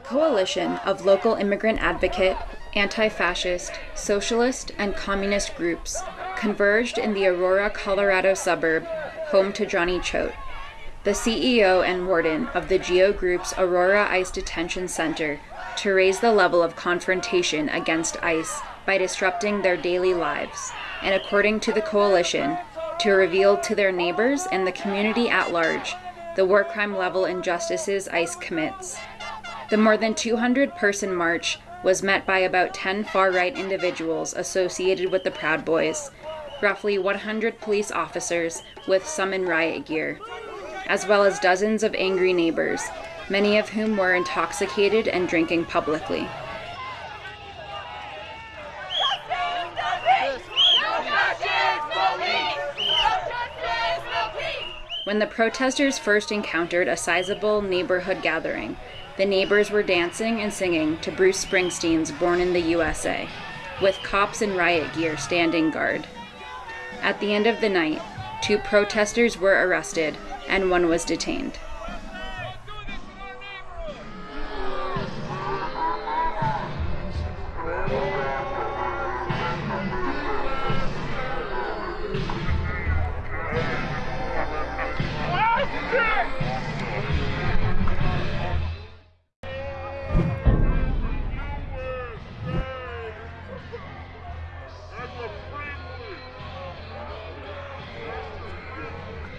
coalition of local immigrant advocate, anti fascist, socialist, and communist groups converged in the Aurora, Colorado suburb home to Johnny Choate, the CEO and warden of the GEO Group's Aurora ICE Detention Center, to raise the level of confrontation against ICE by disrupting their daily lives, and according to the coalition, to reveal to their neighbors and the community at large the war crime level injustices ICE commits. The more than 200 person march was met by about 10 far right individuals associated with the Proud Boys, roughly 100 police officers with some in riot gear, as well as dozens of angry neighbors, many of whom were intoxicated and drinking publicly. When the protesters first encountered a sizable neighborhood gathering, the neighbors were dancing and singing to Bruce Springsteen's Born in the USA, with cops in riot gear standing guard. At the end of the night, two protesters were arrested and one was detained.